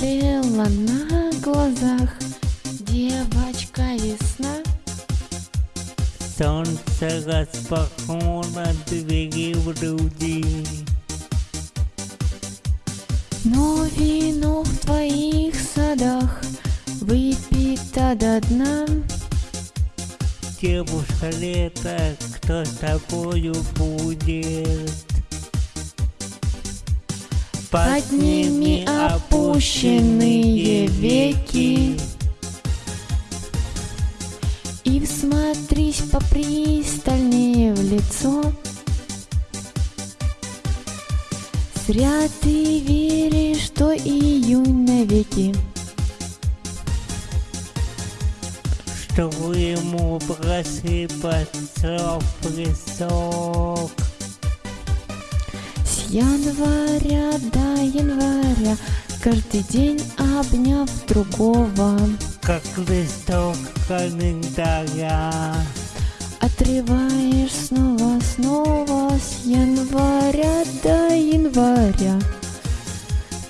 Повзрослела на глазах девочка весна. Солнце распахнуло двери в груди. Но вино в твоих садах выпито до дна. Девушка лето, кто с тобою будет? Подними опущенные веки И всмотрись попристальнее в лицо Зря ты веришь, что июнь навеки Что ему просыпаться в песок. Января до января. Каждый день обняв другого. Как листок календаря. Отрываешь снова, снова С января до января.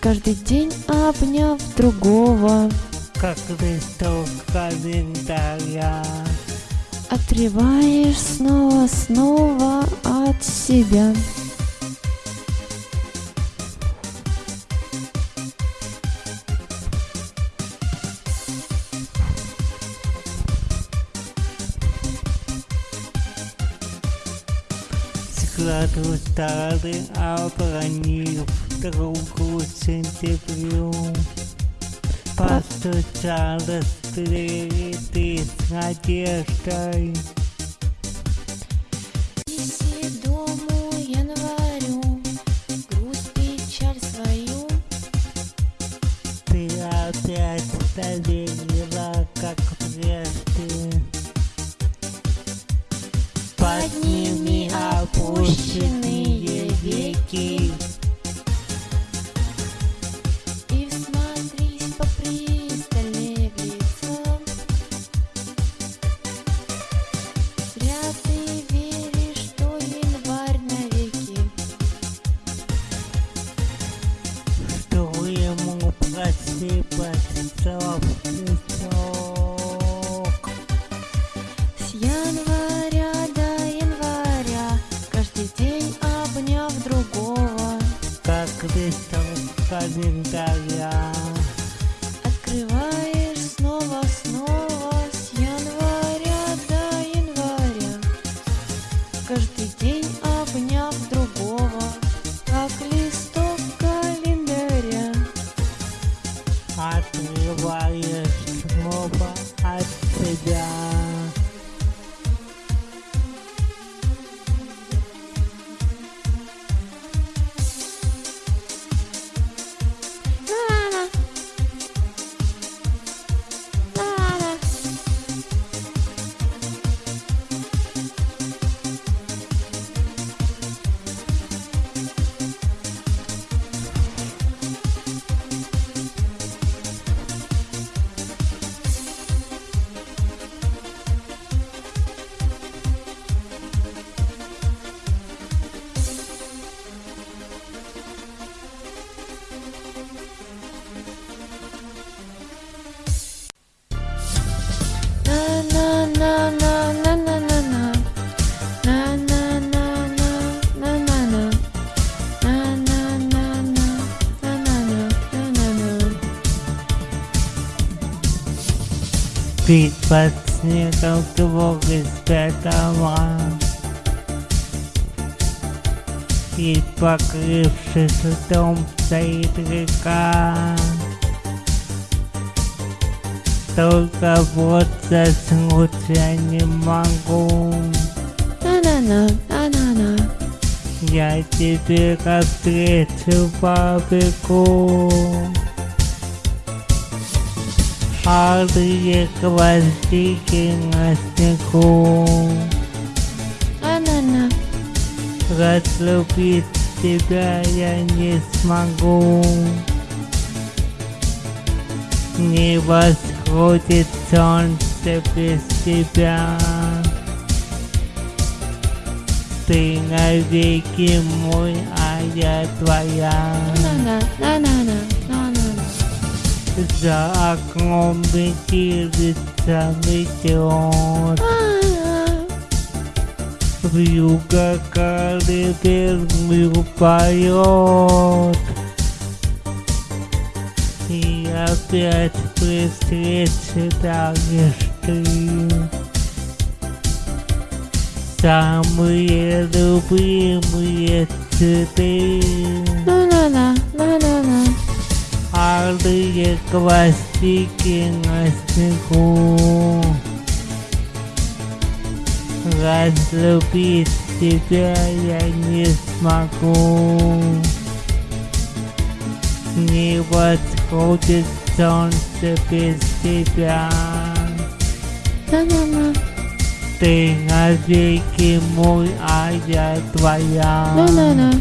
Каждый день обняв другого. Как листок календаря. Отрываешь снова, снова от себя крату стали, обронив руку сентябрю. Постучалась в двери а ты с надеждой, С января до января Каждый день обняв другого Как листок календаря. Открываешь At Warriors Nova at Pedal. Спит под снегом двух из пятого. И покрывшись льдом стоит река. Только вот заснуть я не могу. На-на-на, на-на-на. Я тебе навстречу побегу. Алые гвоздики на снегу. на на на Разлюбить тебя я не смогу. Не восходит солнце без тебя. Ты навеки мой, а я твоя. На За окном метелица метет. Вьюга колыбельную поет. И опять при встрече даришь ты Самые любимые цветы Алые гвоздики на снегу Разлюбить тебя я не смогу. Не восходит солнце без тебя. На. Ты навеки мой, а я твоя. На на на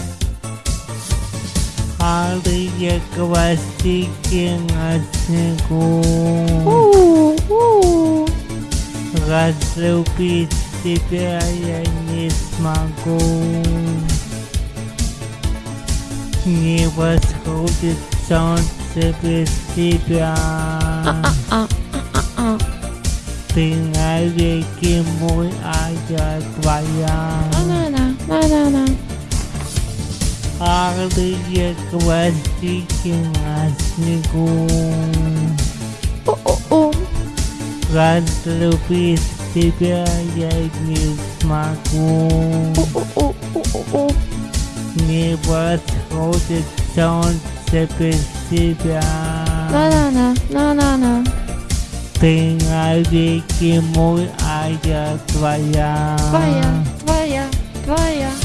Алые гвоздики на снегу У у. Разлюбить тебя я не смогу Не восходит солнце без тебя А а. Ты навеки мой, а я твоя алые хвостики на снегу. О-о-о! Разлюбить тебя я не смогу. перспекция. Тынадики Не подходит солнце без тебя. На-на-на. Ты навеки мой, а я твоя. Твоя, твоя, твоя.